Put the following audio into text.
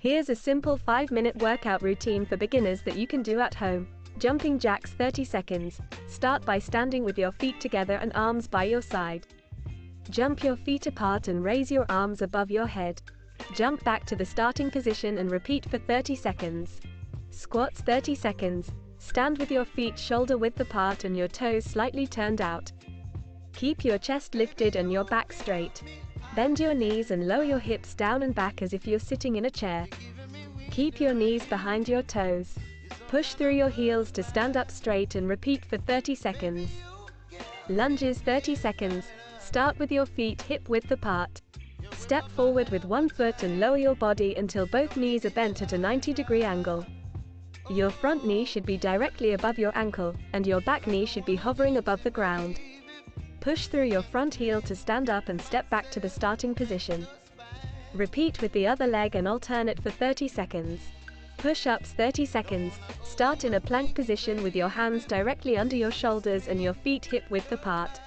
Here's a simple 5-minute workout routine for beginners that you can do at home. Jumping jacks 30 seconds. Start by standing with your feet together and arms by your side. Jump your feet apart and raise your arms above your head. Jump back to the starting position and repeat for 30 seconds. Squats 30 seconds. Stand with your feet shoulder width apart and your toes slightly turned out. Keep your chest lifted and your back straight. Bend your knees and lower your hips down and back as if you're sitting in a chair. Keep your knees behind your toes. Push through your heels to stand up straight and repeat for 30 seconds. Lunges 30 seconds. Start with your feet hip width apart. Step forward with one foot and lower your body until both knees are bent at a 90 degree angle. Your front knee should be directly above your ankle, and your back knee should be hovering above the ground. Push through your front heel to stand up and step back to the starting position. Repeat with the other leg and alternate for 30 seconds. Push-ups 30 seconds. Start in a plank position with your hands directly under your shoulders and your feet hip width apart.